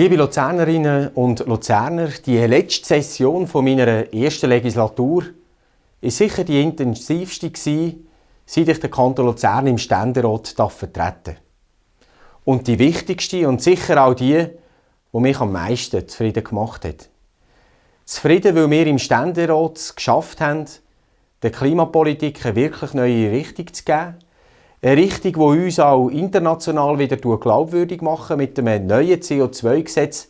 Liebe Luzernerinnen und Luzerner, die letzte Session meiner ersten Legislatur war sicher die intensivste seit ich den Kanton Luzern im Ständerat vertreten Und die wichtigste und sicher auch die, die mich am meisten zufrieden gemacht hat. Zufrieden, weil wir im Ständerat es geschafft haben, der Klimapolitik eine wirklich neue Richtung zu geben. Eine Richtung, die uns auch international wieder glaubwürdig macht. Mit einem neuen CO2-Gesetz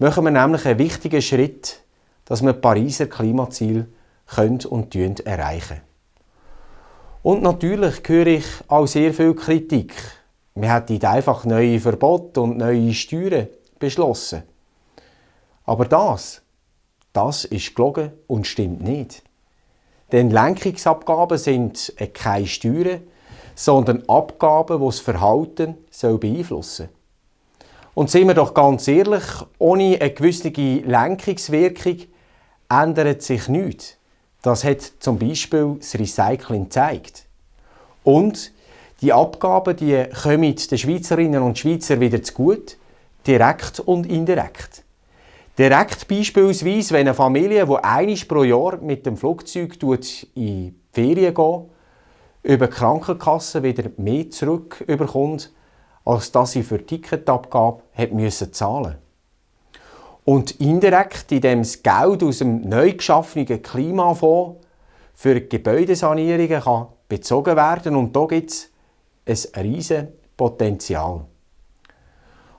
machen wir nämlich einen wichtigen Schritt, dass wir Pariser Klimaziele können und erreichen Und natürlich höre ich auch sehr viel Kritik. Wir hätten einfach neue Verbote und neue Steuern beschlossen. Aber das, das ist gelogen und stimmt nicht. Denn Lenkungsabgaben sind keine Steuern, sondern Abgaben, die das Verhalten beeinflussen sollen. Und sind wir doch ganz ehrlich, ohne eine gewisse Lenkungswirkung ändert sich nichts. Das hat zum Beispiel das Recycling gezeigt. Und die Abgaben die kommen den Schweizerinnen und Schweizern wieder zu gut, direkt und indirekt. Direkt beispielsweise, wenn eine Familie, die einmal pro Jahr mit dem Flugzeug in die Ferien geht, über die Krankenkasse wieder mehr zurückbekommt, als dass sie für die Ticketabgabe hat müssen zahlen Und indirekt, indem das Geld aus dem neu geschaffenen Klimafonds für Gebäudesanierungen kann bezogen werden und da gibt es ein riesiges Potenzial.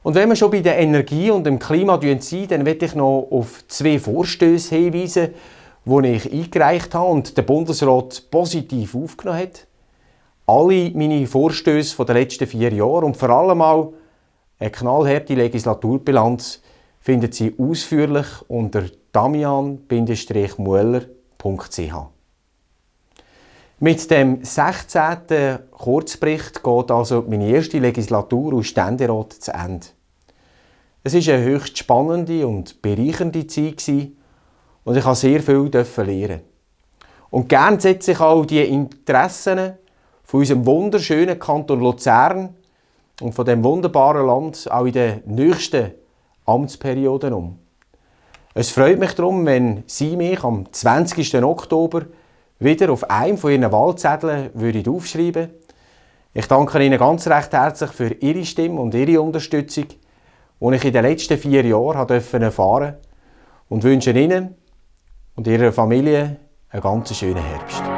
Und wenn wir schon bei der Energie und dem Klima sind, dann möchte ich noch auf zwei Vorstöße hinweisen, die ich eingereicht habe und der Bundesrat positiv aufgenommen hat. Alle meine Vorstöße der letzten vier Jahre und vor allem auch eine knallharte Legislaturbilanz finden Sie ausführlich unter damian-mueller.ch. Mit dem 16. Kurzbericht geht also meine erste Legislatur aus Ständerat zu Ende. Es war eine höchst spannende und bereichernde Zeit und ich habe sehr viel lernen. Und gern setze ich auch die Interessen von unserem wunderschönen Kanton Luzern und von dem wunderbaren Land auch in den nächsten Amtsperioden um. Es freut mich darum, wenn Sie mich am 20. Oktober wieder auf einem von Ihren Wahlzetteln würden aufschreiben Ich danke Ihnen ganz recht herzlich für Ihre Stimme und Ihre Unterstützung die ich in den letzten vier Jahren erfahren durfte und wünsche Ihnen und Ihrer Familie einen ganz schönen Herbst.